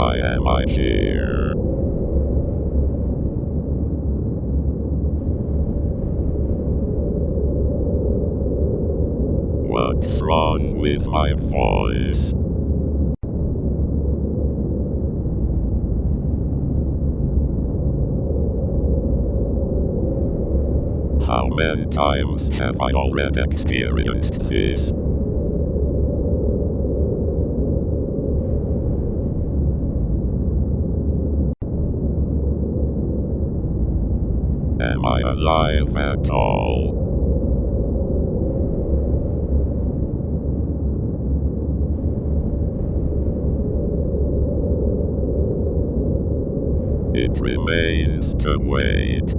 Why am I here? What's wrong with my voice? How many times have I already experienced this? Am I alive at all? It remains to wait.